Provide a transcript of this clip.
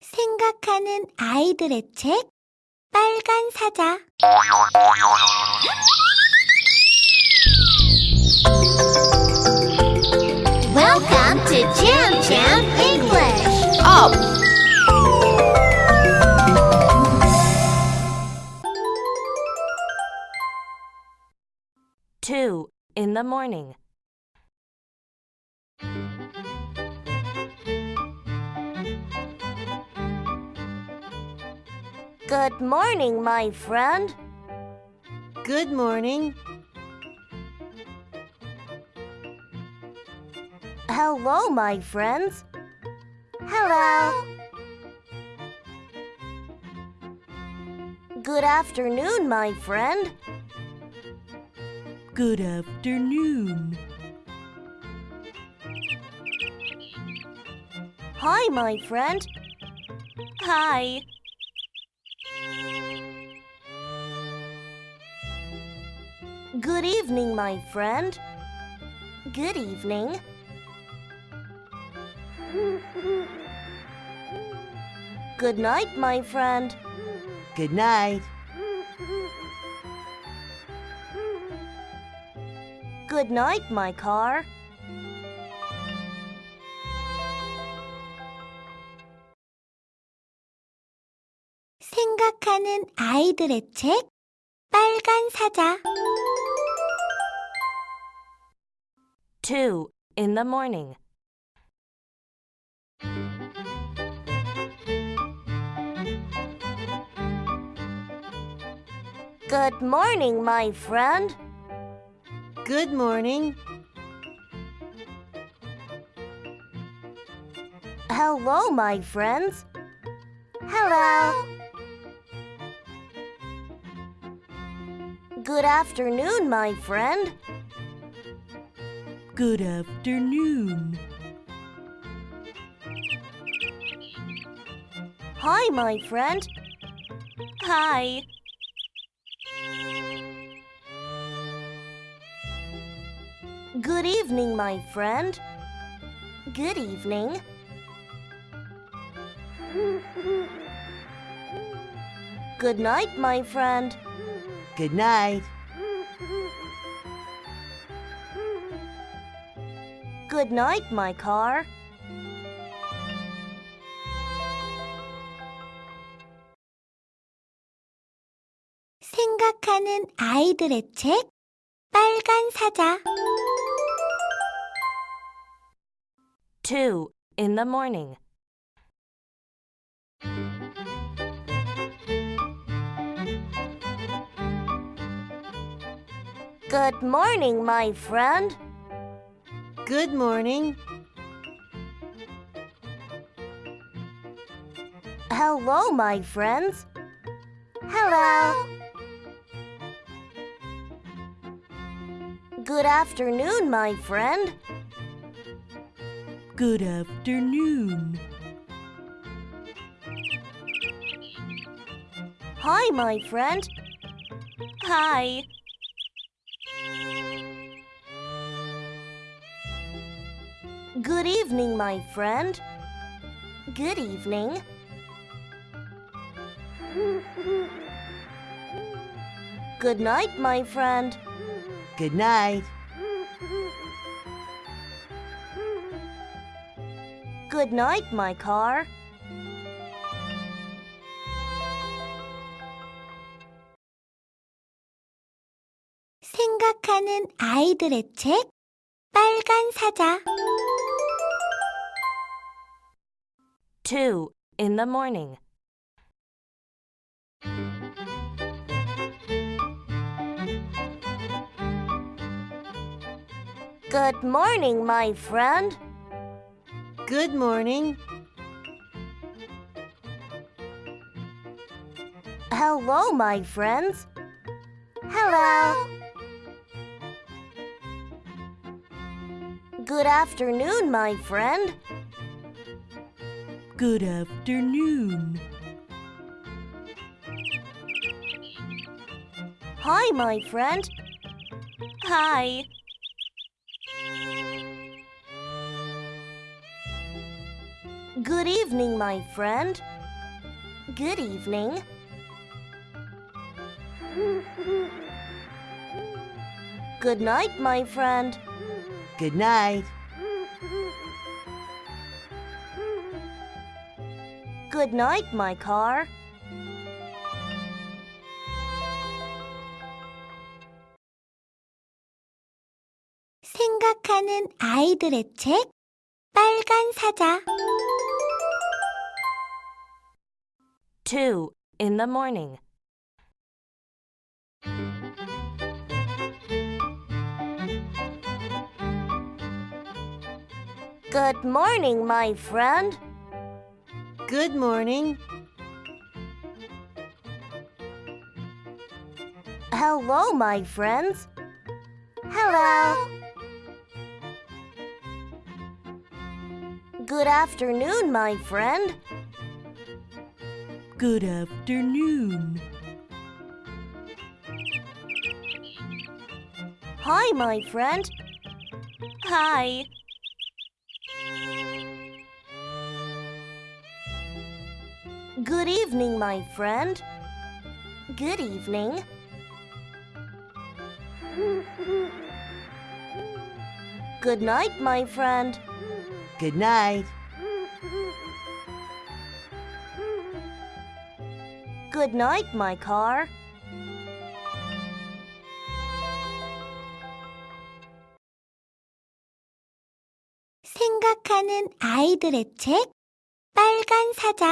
생각하는 아이들의 책 빨간 사자 Welcome to Jam Jam English. Up! Two in the morning. Good morning, my friend. Good morning. Hello, my friends. Hello. Good afternoon, my friend. Good afternoon. Hi, my friend. Hi. Good evening, my friend. Good evening. Good night, my friend. Good night. Good night, my car. 생각하는 아이들의 책 빨간 사자 Two in the morning. Good morning, my friend. Good morning. Hello, my friends. Hello. Good afternoon, my friend. Good afternoon. Hi, my friend. Hi. Good evening, my friend. Good evening. Good night, my friend. Good night. Good night, my car. 생각하는 아이들의 책 빨간 사자 Two in the morning. Good morning, my friend. Good morning. Hello, my friends. Hello. Good afternoon, my friend. Good afternoon. Hi, my friend. Hi. Good evening, my friend. Good evening. Good night, my friend. Good night. Good night, my car. 생각하는 아이들의 책 빨간 사자 Two in the morning. Good morning, my friend. Good morning. Hello, my friends. Hello. Good afternoon, my friend. Good afternoon. Hi, my friend. Hi. Good evening, my friend. Good evening. Good night, my friend. Good night. Good night, my car. 생각하는 아이들의 책 빨간 사자 2. In the morning. Good morning, my friend. Good morning. Hello, my friends. Hello. Good afternoon, my friend. Good afternoon. Hi, my friend. Hi. Good evening, my friend. Good evening. Good night, my friend. Good night. Good night, my car. 생각하는 아이들의 책 빨간 사자